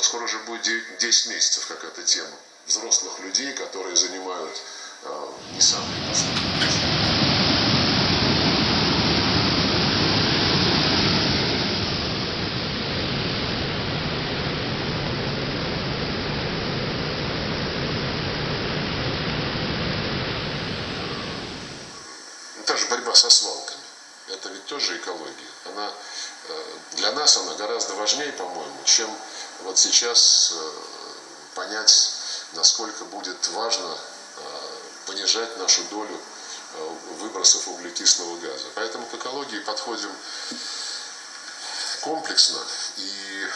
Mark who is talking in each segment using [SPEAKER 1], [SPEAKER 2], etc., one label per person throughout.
[SPEAKER 1] Вот скоро уже будет 10 месяцев, как эта тема. Взрослых людей, которые занимают э, не самые последние. та же борьба со свалками. Это ведь тоже экология. Она, э, для нас она гораздо важнее, по-моему, чем вот сейчас э, понять, насколько будет важно э, понижать нашу долю выбросов углекислого газа. Поэтому к экологии подходим комплексно и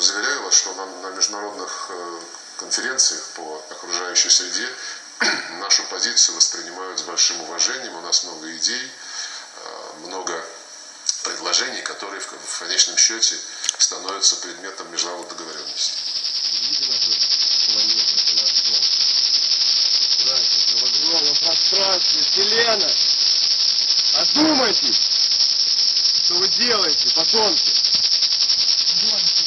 [SPEAKER 1] заверяю вас, что на, на международных конференциях по окружающей среде нашу позицию воспринимают с большим уважением. У нас много идей, много предложений, которые в конечном счете становятся предметом международной договоренности.
[SPEAKER 2] В огромном пространстве Вселенной. Одумайтесь! Что вы делаете, подонки? Подонки!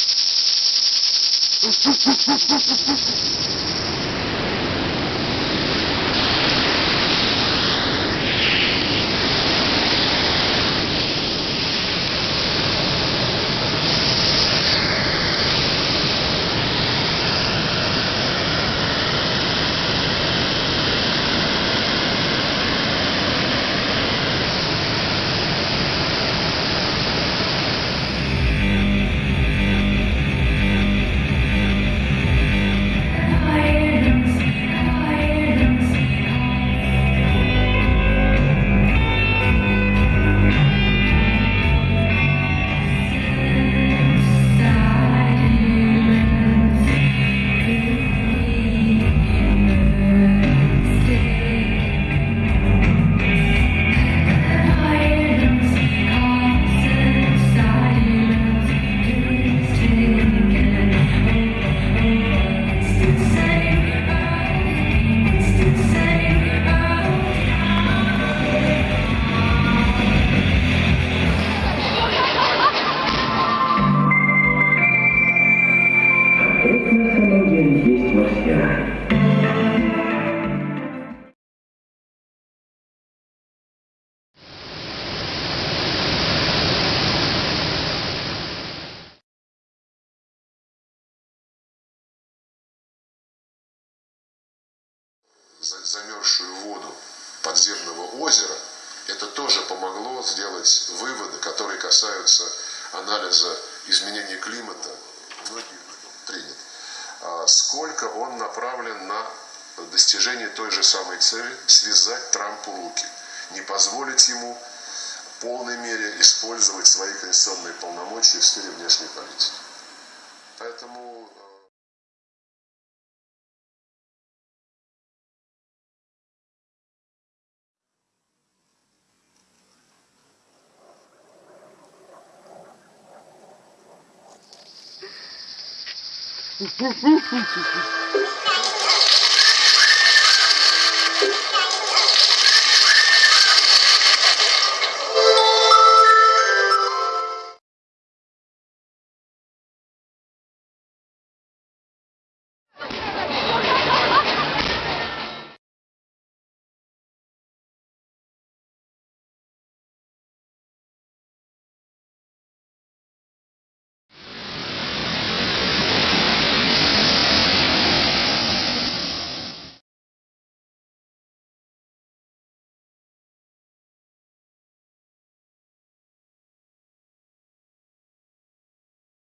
[SPEAKER 2] Замерзшую воду подземного озера, это тоже помогло сделать выводы, которые касаются анализа изменения климата. Принят. А сколько он направлен на достижение той же самой цели – связать Трампу руки, не позволить ему в полной мере использовать свои конституционные полномочия в сфере внешней политики. Поэтому Фу-фу-фу-фу-фу.